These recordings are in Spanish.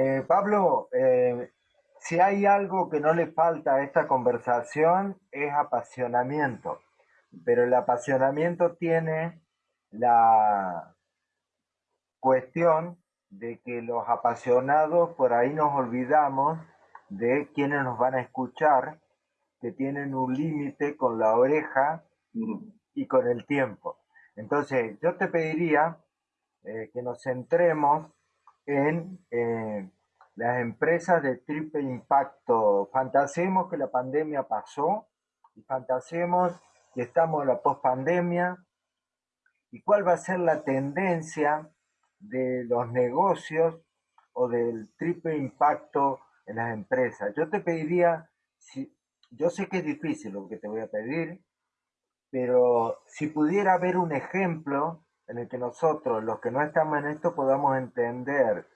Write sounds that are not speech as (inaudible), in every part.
Eh, Pablo, eh, si hay algo que no le falta a esta conversación es apasionamiento, pero el apasionamiento tiene la cuestión de que los apasionados por ahí nos olvidamos de quienes nos van a escuchar, que tienen un límite con la oreja y con el tiempo. Entonces, yo te pediría eh, que nos centremos en eh, las empresas de triple impacto. Fantasemos que la pandemia pasó y fantasemos que estamos en la pospandemia y cuál va a ser la tendencia de los negocios o del triple impacto en las empresas. Yo te pediría, si, yo sé que es difícil lo que te voy a pedir, pero si pudiera haber un ejemplo en el que nosotros, los que no estamos en esto, podamos entender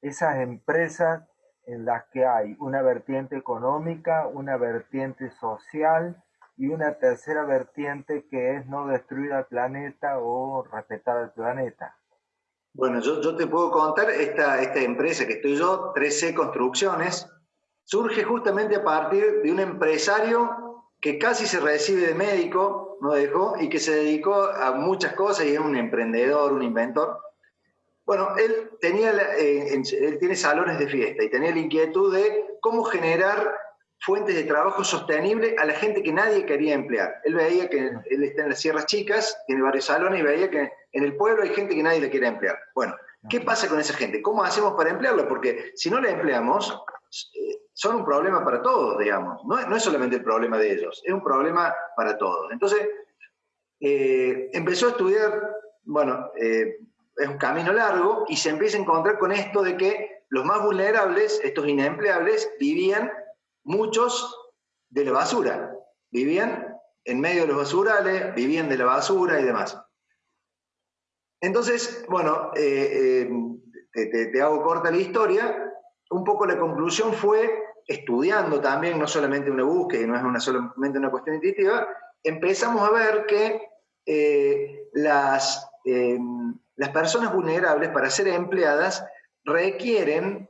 esas empresas en las que hay una vertiente económica, una vertiente social y una tercera vertiente que es no destruir al planeta o respetar al planeta. Bueno, yo, yo te puedo contar, esta, esta empresa que estoy yo, 13 Construcciones, surge justamente a partir de un empresario que casi se recibe de médico, no dejó, y que se dedicó a muchas cosas y es un emprendedor, un inventor. Bueno, él, tenía, eh, él tiene salones de fiesta y tenía la inquietud de cómo generar fuentes de trabajo sostenible a la gente que nadie quería emplear. Él veía que él está en las Sierras Chicas, tiene varios salones y veía que en el pueblo hay gente que nadie le quiere emplear. Bueno, ¿qué pasa con esa gente? ¿Cómo hacemos para emplearla? Porque si no la empleamos, eh, son un problema para todos, digamos. No, es solamente el problema de ellos, es un problema para todos. Entonces, eh, empezó a estudiar, bueno, eh, es un camino largo y se empieza a encontrar con esto de que los más vulnerables, estos inempleables, vivían muchos de la basura. Vivían en medio de los basurales, vivían de la basura y demás. Entonces, bueno, eh, eh, te, hago corta la historia. Un poco la conclusión fue, estudiando también, no solamente una búsqueda, no es una solamente una cuestión intuitiva, empezamos a ver que eh, las, las personas vulnerables para ser empleadas requieren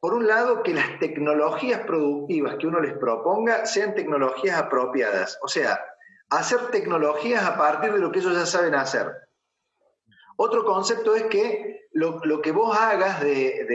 por un lado, que las tecnologías productivas que uno les proponga sean tecnologías apropiadas, o sea, hacer tecnologías a partir de lo que ellos ya saben hacer. Otro concepto es que lo, que vos hagas de,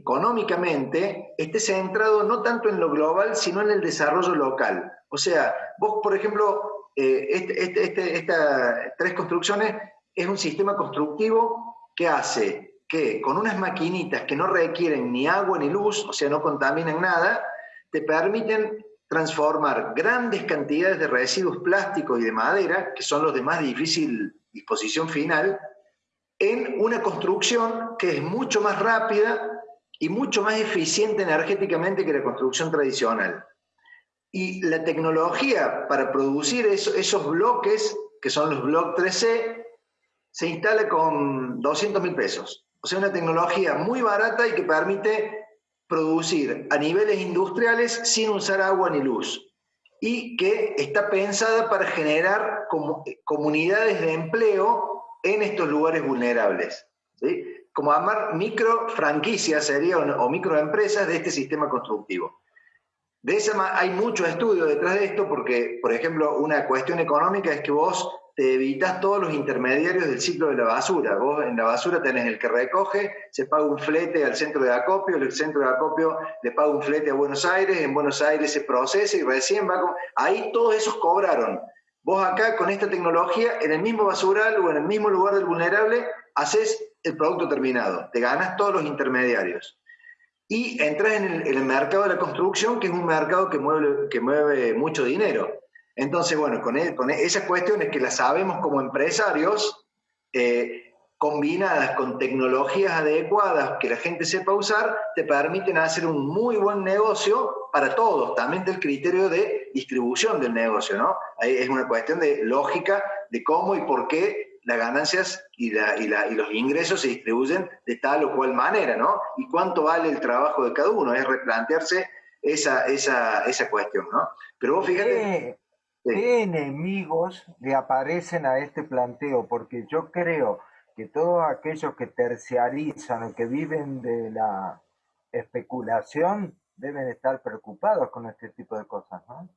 económicamente esté centrado no tanto en lo global, sino en el desarrollo local. O sea, vos, por ejemplo, eh, este, este, este, estas tres construcciones es un sistema constructivo que hace que con unas maquinitas que no requieren ni agua ni luz, o sea, no contaminan nada, te permiten transformar grandes cantidades de residuos plásticos y de madera, que son los de más difícil disposición final, en una construcción que es mucho más rápida y mucho más eficiente energéticamente que la construcción tradicional. Y la tecnología para producir esos bloques, que son los bloques 3C, se instala con 200 mil pesos. O sea, una tecnología muy barata y que permite producir a niveles industriales sin usar agua ni luz. Y que está pensada para generar comunidades de empleo en estos lugares vulnerables. ¿sí? Como amar micro franquicias sería, o microempresas de este sistema constructivo. De esa hay mucho estudio detrás de esto porque, por ejemplo, una cuestión económica es que vos te evitas todos los intermediarios del ciclo de la basura. Vos en la basura tenés el que recoge, se paga un flete al centro de acopio, el centro de acopio le paga un flete a Buenos Aires, en Buenos Aires se procesa y recién va con... Ahí todos esos cobraron. Vos acá con esta tecnología, en el mismo basural o en el mismo lugar del vulnerable, haces el producto terminado, te ganas todos los intermediarios. Y entras en el, el mercado de la construcción, que es un mercado que mueve, que mueve mucho dinero. Entonces, bueno, con, e, con e, esas cuestiones que las sabemos como empresarios, eh, combinadas con tecnologías adecuadas que la gente sepa usar, te permiten hacer un muy buen negocio para todos, también del criterio de distribución del negocio, ¿no? Es una cuestión de lógica de cómo y por qué las ganancias y, los ingresos se distribuyen de tal o cual manera, ¿no? Y cuánto vale el trabajo de cada uno, es replantearse esa, esa, esa cuestión, ¿no? Pero vos fíjate... ¿Qué enemigos le aparecen a este planteo? Porque yo creo que todos aquellos que terciarizan o que viven de la especulación deben estar preocupados con este tipo de cosas, ¿no?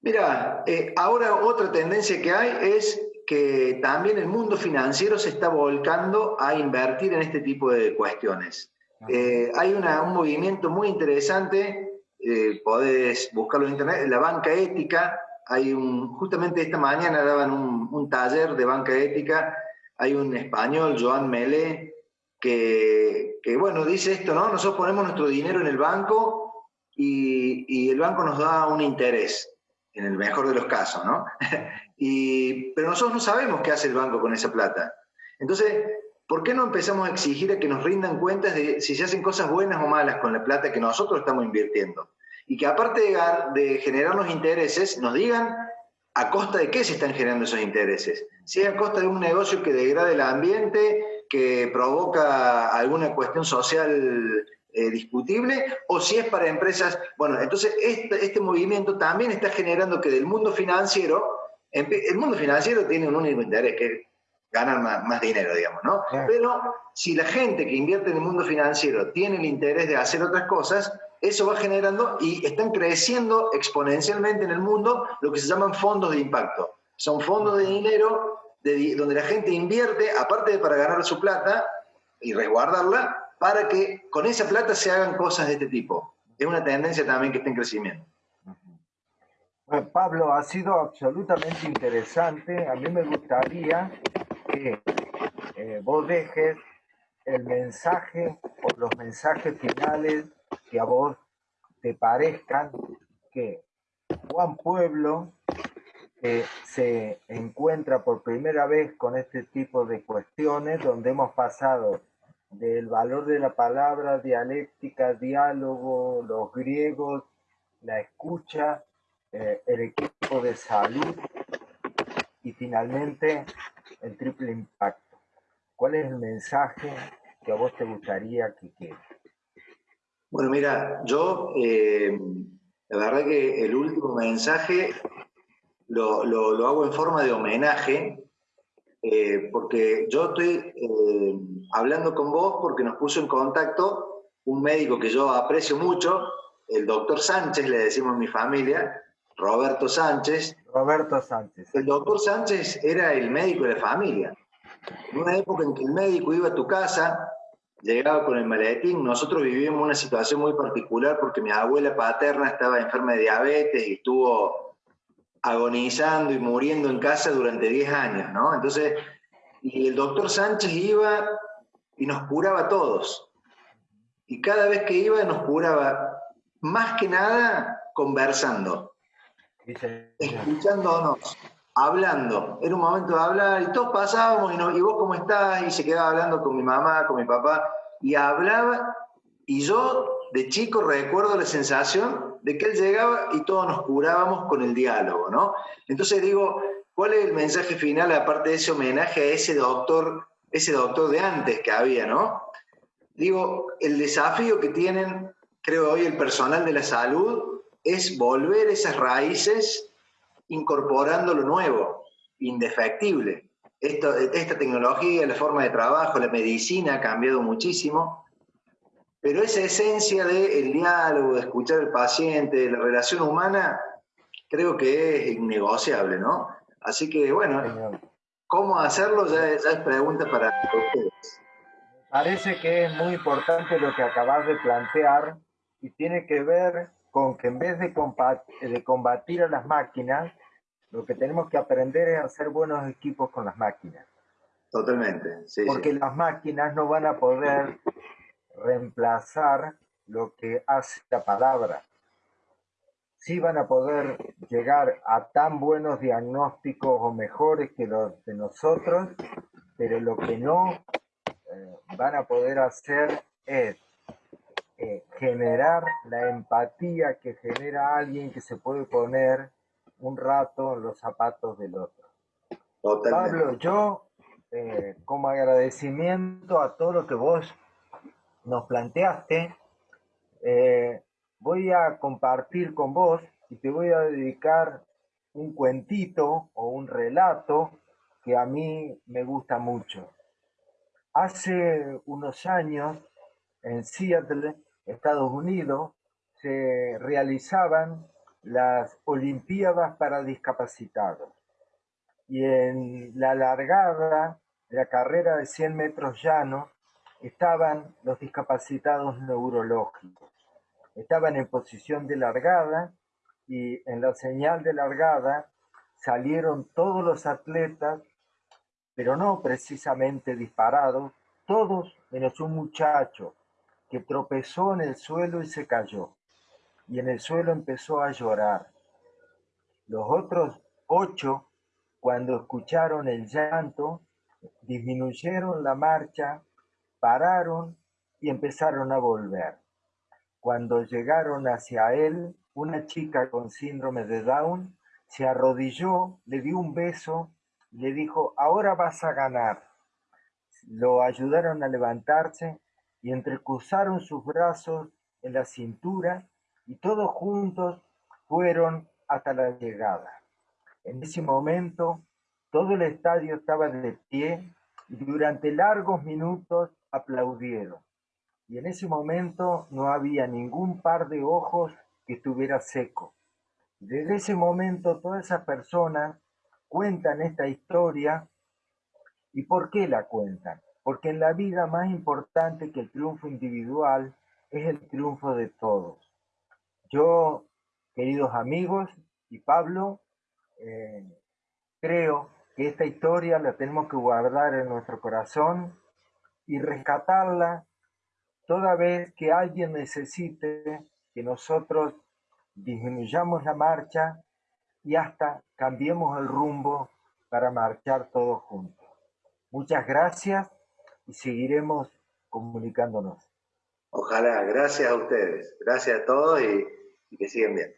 Mira, eh, ahora otra tendencia que hay es que también el mundo financiero se está volcando a invertir en este tipo de cuestiones. Eh, hay un movimiento muy interesante, eh, podés buscarlo en internet, la banca ética. Hay un, justamente esta mañana daban un, taller de banca ética. Hay un español, Joan Melé, que, que, bueno, dice esto, ¿no? Nosotros ponemos nuestro dinero en el banco y, y el banco nos da un interés en el mejor de los casos, ¿no? (laughs) y, pero nosotros no sabemos qué hace el banco con esa plata. Entonces, ¿por qué no empezamos a exigir a que nos rindan cuentas de si se hacen cosas buenas o malas con la plata que nosotros estamos invirtiendo? Y que aparte de, de generarnos intereses, nos digan a costa de qué se están generando esos intereses. Si es a costa de un negocio que degrade el ambiente, que provoca alguna cuestión social eh, discutible o si es para empresas. Bueno, entonces este, este, movimiento también está generando que del mundo financiero, el mundo financiero tiene un único interés, que es ganar más, dinero, digamos, ¿no? Pero si la gente que invierte en el mundo financiero tiene el interés de hacer otras cosas, eso va generando y están creciendo exponencialmente en el mundo lo que se llaman fondos de impacto. Son fondos de dinero donde la gente invierte, aparte de para ganar su plata y resguardarla, para que con esa plata se hagan cosas de este tipo. Es una tendencia también que está en crecimiento. Pablo, ha sido absolutamente interesante. A mí me gustaría que eh, vos dejes el mensaje o los mensajes finales que a vos te parezcan que Juan Pueblo se encuentra por primera vez con este tipo de cuestiones donde hemos pasado del valor de la palabra, dialéctica, diálogo, los griegos, la escucha, eh, el equipo de salud y finalmente el triple impacto. ¿Cuál es el mensaje que a vos te gustaría que quede? Bueno, mira, yo eh, la verdad que el último mensaje lo, lo hago en forma de homenaje eh, porque yo estoy hablando con vos porque nos puso en contacto un médico que yo aprecio mucho, el doctor Sánchez, le decimos en mi familia, Roberto Sánchez. Roberto Sánchez. El doctor Sánchez era el médico de la familia. En una época en que el médico iba a tu casa, llegaba con el maletín, nosotros vivíamos una situación muy particular porque mi abuela paterna estaba enferma de diabetes y estuvo agonizando y muriendo en casa durante 10 años, ¿no? Entonces, y el doctor Sánchez iba y nos curaba a todos. Y cada vez que iba nos curaba, más que nada, conversando, escuchándonos, hablando. Era un momento de hablar y todos pasábamos y, y vos cómo estás y se quedaba hablando con mi mamá, con mi papá y hablaba y yo de chico recuerdo la sensación de que él llegaba y todos nos curábamos con el diálogo, ¿no? Entonces digo, ¿cuál es el mensaje final aparte de ese homenaje a ese doctor, ese doctor de antes que había, ¿no? Digo, el desafío que tienen, creo hoy, el personal de la salud es volver esas raíces incorporando lo nuevo, indefectible. Esto, esta tecnología, la forma de trabajo, la medicina ha cambiado muchísimo pero esa esencia del diálogo, de escuchar al paciente, de la relación humana, creo que es innegociable, ¿no? Así que, bueno, ¿cómo hacerlo? Ya, es pregunta para ustedes. Parece que es muy importante lo que acabas de plantear y tiene que ver con que en vez de de combatir a las máquinas, lo que tenemos que aprender es hacer buenos equipos con las máquinas. Totalmente, sí. Porque las máquinas no van a poder reemplazar lo que hace la palabra. Sí van a poder llegar a tan buenos diagnósticos o mejores que los de nosotros, pero lo que no eh, van a poder hacer es eh, generar la empatía que genera alguien que se puede poner un rato en los zapatos del otro. Pablo, yo eh, como agradecimiento a todo lo que vos nos planteaste, eh, voy a compartir con vos y te voy a dedicar un cuentito o un relato que a mí me gusta mucho. Hace unos años, en Seattle, Estados Unidos, se realizaban las Olimpiadas para discapacitados. Y en la largada, la carrera de 100 metros llanos, estaban los discapacitados neurológicos. Estaban en posición de largada y en la señal de largada salieron todos los atletas, pero no precisamente disparados, todos menos un muchacho que tropezó en el suelo y se cayó, y en el suelo empezó a llorar. Los otros ocho, cuando escucharon el llanto, disminuyeron la marcha, pararon y empezaron a volver. Cuando llegaron hacia él, una chica con síndrome de Down se arrodilló, le dio un beso le dijo, ahora vas a ganar. Lo ayudaron a levantarse y entrecruzaron sus brazos en la cintura y todos juntos fueron hasta la llegada. En ese momento, todo el estadio estaba de pie y durante largos minutos aplaudieron. Y en ese momento no había ningún par de ojos que estuviera seco. Desde ese momento todas esas personas cuentan esta historia. ¿Y por qué la cuentan? Porque en la vida más importante que el triunfo individual es el triunfo de todos. Yo, queridos amigos y Pablo, eh, creo que esta historia la tenemos que guardar en nuestro corazón y rescatarla toda vez que alguien necesite que nosotros disminuyamos la marcha y hasta cambiemos el rumbo para marchar todos juntos. Muchas gracias y seguiremos comunicándonos. Ojalá, gracias a ustedes, gracias a todos y, que sigan bien.